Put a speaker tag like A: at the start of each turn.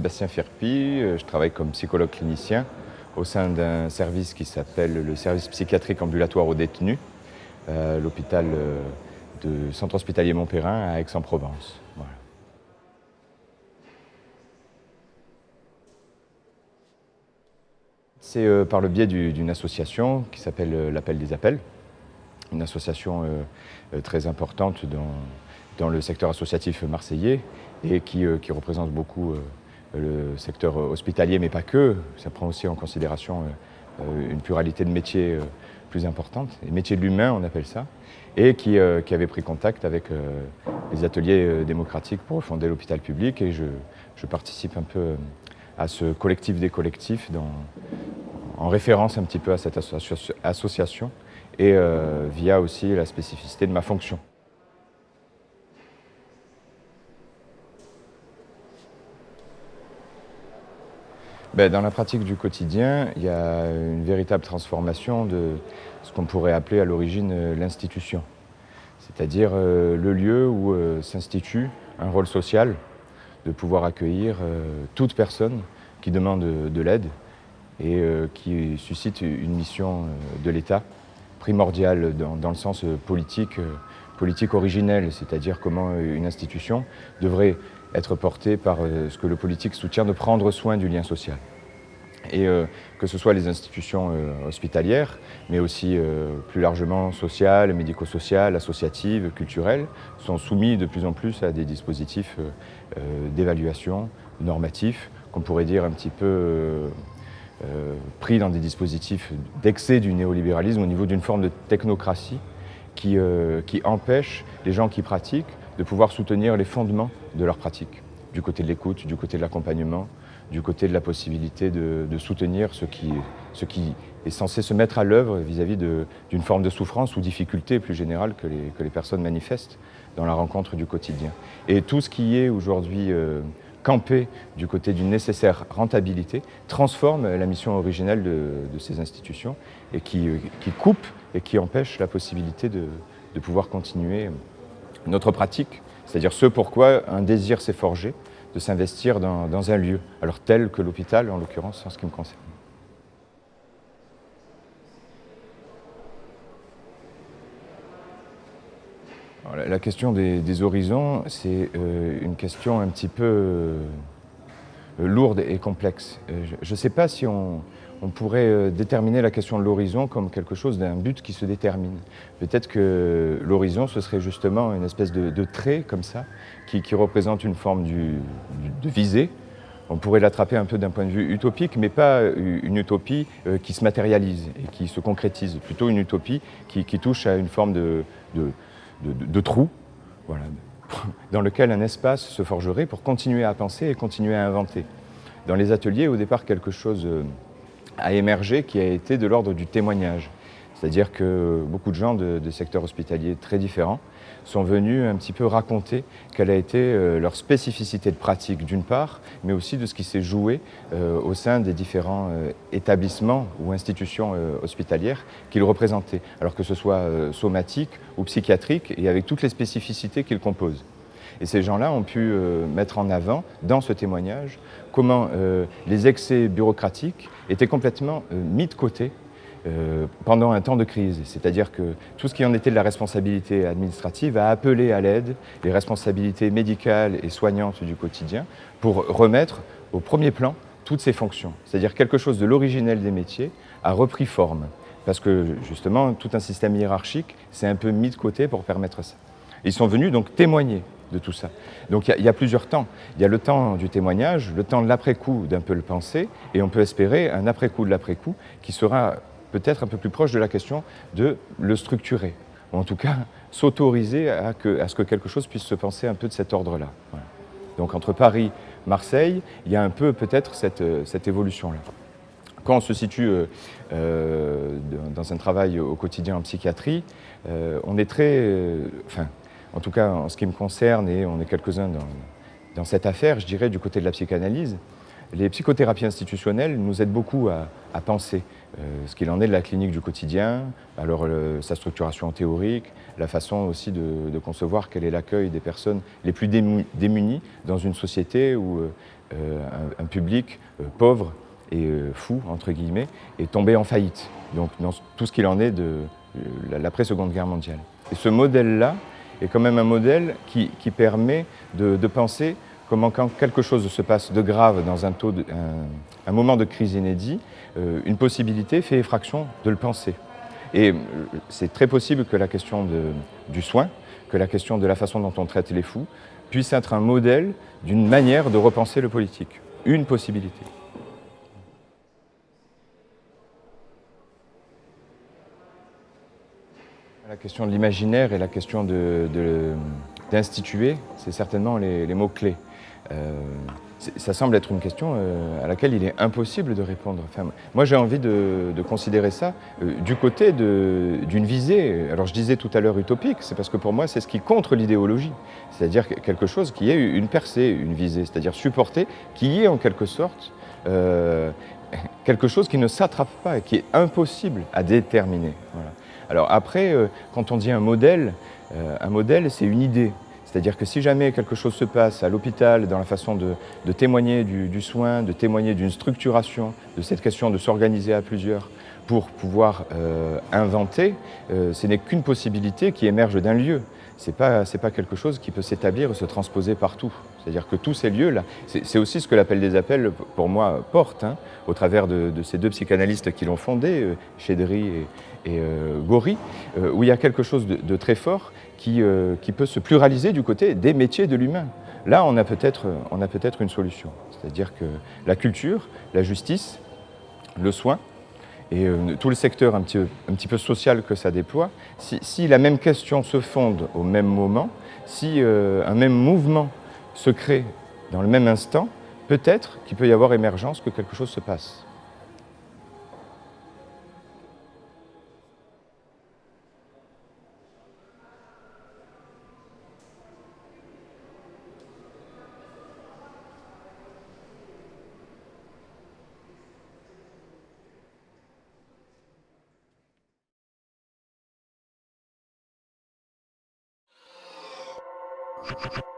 A: Sébastien Firpi, je travaille comme psychologue clinicien au sein d'un service qui s'appelle le service psychiatrique ambulatoire aux détenus, à l'hôpital de Centre hospitalier Montpérin à Aix-en-Provence. C'est euh, par le biais d'une association qui s'appelle euh, l'Appel des Appels, une association euh, très importante dans, le secteur associatif marseillais et qui, représente beaucoup le secteur hospitalier, mais pas que. Ça prend aussi en considération une pluralité de métiers plus importante, les métiers de l'humain on appelle ça, et qui, avait pris contact avec les ateliers démocratiques pour fonder l'hôpital public et je, je, participe un peu à ce collectif des collectifs dans, en référence un petit peu à cette association et euh, via aussi la spécificité de ma fonction. Ben, dans la pratique du quotidien, il y a une véritable transformation de ce qu'on pourrait appeler à l'origine euh, l'institution, c'est-à-dire euh, le lieu où s'institue un rôle social de pouvoir accueillir toute personne qui demande de l'aide, et euh, qui suscite une mission euh, de l'État primordiale dans, le sens euh, politique, politique originelle, c'est-à-dire comment une institution devrait être portée par ce que le politique soutient de prendre soin du lien social. Et que ce soit les institutions hospitalières, mais aussi plus largement sociales, médico-sociales, associatives, culturelles, sont soumis de plus en plus à des dispositifs d'évaluation normatifs, qu'on pourrait dire un petit peu euh, pris dans des dispositifs d'excès du néolibéralisme au niveau d'une forme de technocratie qui, euh, empêche les gens qui pratiquent de pouvoir soutenir les fondements de leur pratique, du côté de l'écoute, du côté de l'accompagnement, du côté de la possibilité de, soutenir ce qui, qui, est censé se mettre à l'œuvre vis-à-vis d'une forme de souffrance ou difficulté plus générale que les, personnes manifestent dans la rencontre du quotidien. Et tout ce qui est aujourd'hui euh, camper du côté d'une nécessaire rentabilité, transforme la mission originelle de, ces institutions et qui, coupe et qui empêche la possibilité de, pouvoir continuer notre pratique, c'est-à-dire ce pourquoi un désir s'est forgé de s'investir dans, dans un lieu, alors tel que l'hôpital en l'occurrence en ce qui me concerne. la question des, horizons, c'est euh, une question un petit peu euh, lourde et complexe. Euh, je ne sais pas si on, pourrait déterminer la question de l'horizon comme quelque chose d'un but qui se détermine. Peut-être que l'horizon, ce serait justement une espèce de, trait comme ça, qui, représente une forme de visée. On pourrait l'attraper un peu d'un point de vue utopique, mais pas une utopie qui se matérialise et qui se concrétise, plutôt une utopie qui, touche à une forme de de, trous, voilà, dans lequel un espace se forgerait pour continuer à penser et continuer à inventer. Dans les ateliers, au départ, quelque chose euh, a émergé qui a été de l'ordre du témoignage. C'est-à-dire que beaucoup de gens de, secteurs hospitaliers très différents sont venus un petit peu raconter quelle a été euh, leur spécificité de pratique d'une part, mais aussi de ce qui s'est joué euh, au sein des différents euh, établissements ou institutions hospitalières qu'ils représentaient, alors que ce soit somatique ou psychiatrique, et avec toutes les spécificités qu'ils composent. Et ces gens-là ont pu mettre en avant, dans ce témoignage, comment les excès bureaucratiques étaient complètement mis de côté euh, pendant un temps de crise. C'est-à-dire que tout ce qui en était de la responsabilité administrative a appelé à l'aide les responsabilités médicales et soignantes du quotidien pour remettre au premier plan toutes ces fonctions. C'est-à-dire quelque chose de l'originel des métiers a repris forme. Parce que justement, tout un système hiérarchique s'est un peu mis de côté pour permettre ça. Ils sont venus donc témoigner de tout ça. Donc il y, a plusieurs temps. Il y a le temps du témoignage, le temps de l'après-coup d'un peu le penser, et on peut espérer un après-coup de l'après-coup qui sera peut-être un peu plus proche de la question de le structurer, ou en tout cas s'autoriser à, ce que quelque chose puisse se penser un peu de cet ordre-là. Donc entre Paris, Marseille, il y a un peu peut-être cette, cette évolution-là. Quand on se situe euh, euh, dans un travail au quotidien en psychiatrie, euh, on est très, enfin, en tout cas en ce qui me concerne, et on est quelques-uns dans, cette affaire, je dirais, du côté de la psychanalyse, les psychothérapies institutionnelles nous aident beaucoup à, penser euh, ce qu'il en est de la clinique du quotidien, alors sa structuration théorique, la façon aussi de, concevoir quel est l'accueil des personnes les plus démunies dans une société où, euh, un, public pauvre et fou, entre guillemets, est tombé en faillite. Donc dans tout ce qu'il en est de l'après-seconde guerre mondiale. Et ce modèle-là est quand même un modèle qui, permet de, penser comment quand quelque chose se passe de grave dans un, taux un, moment de crise inédit, une possibilité fait effraction de le penser. Et c'est très possible que la question du soin, que la question de la façon dont on traite les fous, puisse être un modèle d'une manière de repenser le politique. Une possibilité. La question de l'imaginaire et la question d'instituer, c'est certainement les, mots-clés. Euh, ça semble être une question euh, à laquelle il est impossible de répondre. moi, j'ai envie de, considérer ça euh, du côté d'une visée. Alors, je disais tout à l'heure utopique, c'est parce que pour moi, c'est ce qui contre l'idéologie. C'est-à-dire quelque chose qui ait une percée, une visée, c'est-à-dire supporter, qui est en quelque sorte quelque chose qui ne s'attrape pas et qui est impossible à déterminer. Alors après, quand on dit un modèle, un modèle, c'est une idée. C'est-à-dire que si jamais quelque chose se passe à l'hôpital dans la façon de, témoigner du, soin, de témoigner d'une structuration, de cette question de s'organiser à plusieurs pour pouvoir euh, inventer, euh, ce n'est qu'une possibilité qui émerge d'un lieu. Ce n'est pas, pas quelque chose qui peut s'établir et se transposer partout. C'est-à-dire que tous ces lieux-là, c'est aussi ce que l'appel des appels, pour moi, porte, hein, au travers de, ces deux psychanalystes qui l'ont fondé, euh, Chédry et, Gori, où il y a quelque chose de très fort euh, qui, peut se pluraliser du côté des métiers de l'humain. Là, on a peut-être peut une solution. C'est-à-dire que la culture, la justice, le soin, et euh, tout le secteur un petit, peu social que ça déploie, si, la même question se fonde au même moment, si euh, un même mouvement se crée dans le même instant, peut-être qu'il peut y avoir émergence, que quelque chose se passe. you